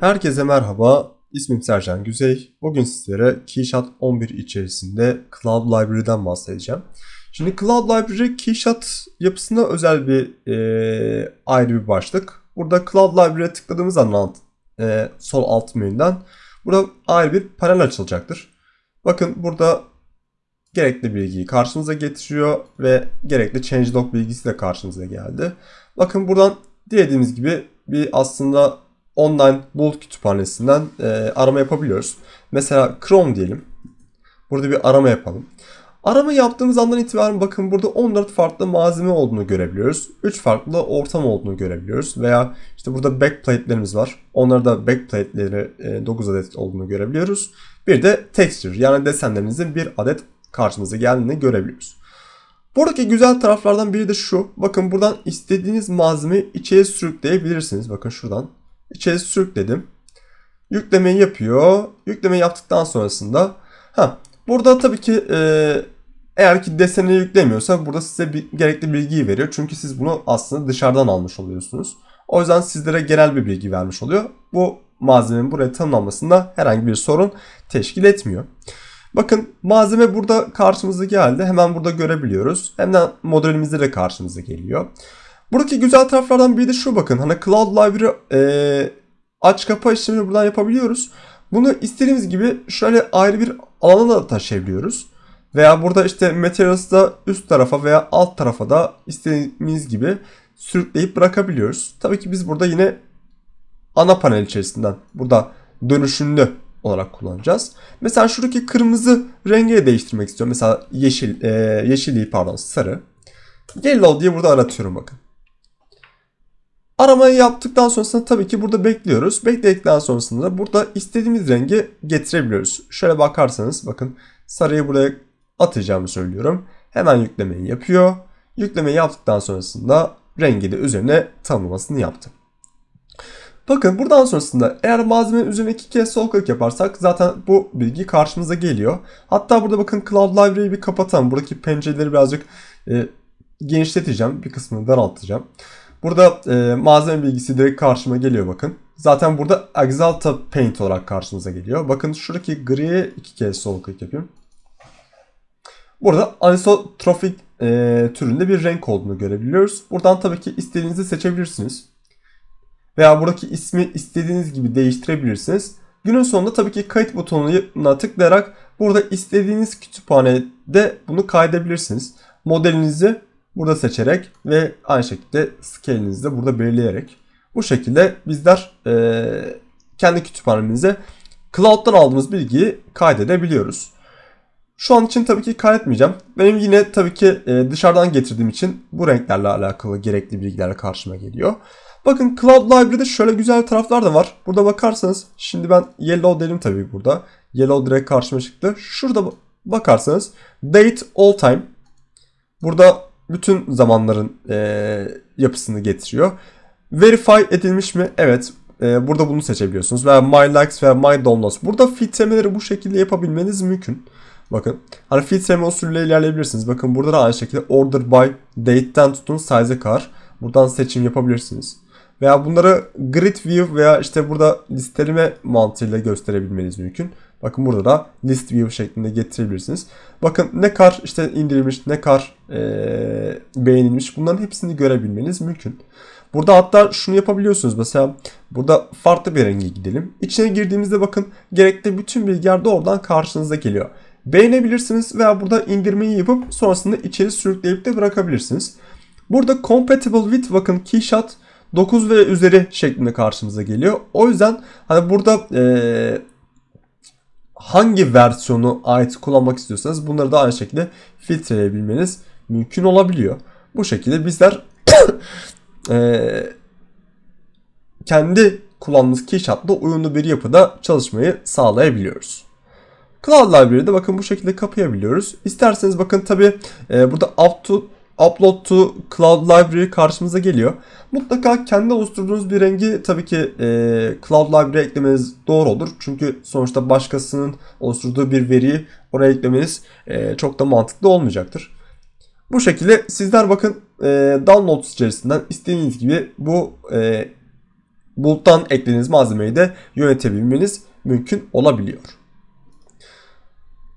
Herkese merhaba. İsmim Sercan Güzey. Bugün sizlere Keyshot 11 içerisinde Cloud Library'den bahsedeceğim. Şimdi Cloud Library Keyshot yapısına özel bir e, ayrı bir başlık. Burada Cloud Library'e tıkladığımız anda e, sol alt menüden burada ayrı bir panel açılacaktır. Bakın burada gerekli bilgiyi karşınıza getiriyor ve gerekli changelog bilgisi de karşınıza geldi. Bakın buradan dilediğimiz gibi bir aslında online bulut kütüphanesinden e, arama yapabiliyoruz. Mesela Chrome diyelim. Burada bir arama yapalım. Arama yaptığımız andan itibaren bakın burada 14 farklı malzeme olduğunu görebiliyoruz. 3 farklı ortam olduğunu görebiliyoruz. Veya işte burada backplate'lerimiz var. Onlarda da backplate'leri e, 9 adet olduğunu görebiliyoruz. Bir de texture yani desenlerimizin bir adet karşımıza geldiğini görebiliyoruz. Buradaki güzel taraflardan biri de şu. Bakın buradan istediğiniz malzemeyi içeri sürükleyebilirsiniz. Bakın şuradan içeri sürükledim. Yüklemeyi yapıyor. Yüklemeyi yaptıktan sonrasında ha burada tabii ki e, eğer ki deseni yüklemiyorsa burada size bir, gerekli bilgiyi veriyor. Çünkü siz bunu aslında dışarıdan almış oluyorsunuz. O yüzden sizlere genel bir bilgi vermiş oluyor. Bu malzemenin buraya tanımlanmasında herhangi bir sorun teşkil etmiyor. Bakın malzeme burada karşımıza geldi. Hemen burada görebiliyoruz. Hemen modelimizde de karşımıza geliyor. Buradaki güzel taraflardan biri de şu bakın. Hani Cloud Library e, aç kapa işlemini buradan yapabiliyoruz. Bunu istediğimiz gibi şöyle ayrı bir alana da taşıyabiliyoruz. Veya burada işte Materials'da üst tarafa veya alt tarafa da istediğimiz gibi sürükleyip bırakabiliyoruz. Tabii ki biz burada yine ana panel içerisinden burada dönüşümlü olarak kullanacağız. Mesela şuradaki kırmızı rengi değiştirmek istiyorum. Mesela yeşil, e, yeşilliği pardon sarı. Yellow diye burada aratıyorum bakın. Aramayı yaptıktan sonrasında tabii ki burada bekliyoruz. Bekledikten sonrasında burada istediğimiz rengi getirebiliyoruz. Şöyle bakarsanız bakın sarıyı buraya atacağımı söylüyorum. Hemen yüklemeyi yapıyor. Yüklemeyi yaptıktan sonrasında rengi de üzerine tanımlamasını yaptım. Bakın buradan sonrasında eğer malzemenin üzerine iki kez sol klik yaparsak zaten bu bilgi karşımıza geliyor. Hatta burada bakın Cloud Library'i bir kapatalım. Buradaki pencereleri birazcık e, genişleteceğim. Bir kısmını daraltacağım. Burada e, malzeme bilgisi direkt karşıma geliyor bakın. Zaten burada Exalta Paint olarak karşımıza geliyor. Bakın şuradaki griye iki kez sol klik yapayım. Burada anisotropik e, türünde bir renk olduğunu görebiliyoruz. Buradan tabii ki istediğinizi seçebilirsiniz. Veya buradaki ismi istediğiniz gibi değiştirebilirsiniz. Günün sonunda tabii ki kayıt butonuna tıklayarak burada istediğiniz kütüphanede bunu kaydedebilirsiniz. Modelinizi burada seçerek ve aynı şekilde scale'inizi de burada belirleyerek bu şekilde bizler e, kendi kütüphanemize cloud'dan aldığımız bilgiyi kaydedebiliyoruz. Şu an için tabii ki kaydetmeyeceğim. Benim yine tabii ki e, dışarıdan getirdiğim için bu renklerle alakalı gerekli bilgiler karşıma geliyor. Bakın Cloud Library'de şöyle güzel taraflar da var. Burada bakarsanız şimdi ben Yellow dedim tabii burada. Yellow direkt karşıma çıktı. Şurada bakarsanız Date All Time. Burada bütün zamanların e, yapısını getiriyor. Verify edilmiş mi? Evet. E, burada bunu seçebiliyorsunuz. Veya My Likes veya My Downloads. Burada filtremeleri bu şekilde yapabilmeniz mümkün. Bakın. Hani filtreme usulüyle ilerleyebilirsiniz. Bakın burada da aynı şekilde Order by Date'den tutun size'e kadar. Buradan seçim yapabilirsiniz. Veya bunları grid view veya işte burada listeleme mantığıyla gösterebilmeniz mümkün. Bakın burada da list view şeklinde getirebilirsiniz. Bakın ne kar işte indirilmiş, ne kar e, beğenilmiş bunların hepsini görebilmeniz mümkün. Burada hatta şunu yapabiliyorsunuz. Mesela burada farklı bir renge gidelim. İçine girdiğimizde bakın gerekli bütün bilgiler de oradan karşınıza geliyor. Beğenebilirsiniz veya burada indirmeyi yapıp sonrasında içeri sürükleyip de bırakabilirsiniz. Burada compatible with bakın keyshot 9 ve üzeri şeklinde karşımıza geliyor. O yüzden hani burada e, hangi versiyonu ait kullanmak istiyorsanız bunları da aynı şekilde filtreleyebilmeniz mümkün olabiliyor. Bu şekilde bizler e, kendi kullandığımız keyshot'la uyumlu bir yapıda çalışmayı sağlayabiliyoruz. Cloud Library'de bakın bu şekilde kapayabiliyoruz. İsterseniz bakın tabi e, burada up Upload to Cloud Library karşımıza geliyor. Mutlaka kendi oluşturduğunuz bir rengi tabii ki e, Cloud Library eklemeniz doğru olur. Çünkü sonuçta başkasının oluşturduğu bir veriyi oraya eklemeniz e, çok da mantıklı olmayacaktır. Bu şekilde sizler bakın e, downloads içerisinden istediğiniz gibi bu e, buluttan eklediğiniz malzemeyi de yönetebilmeniz mümkün olabiliyor.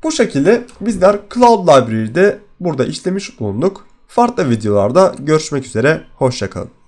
Bu şekilde bizler Cloud Library'de burada işlemiş bulunduk. Farklı videolarda görüşmek üzere. Hoşçakalın.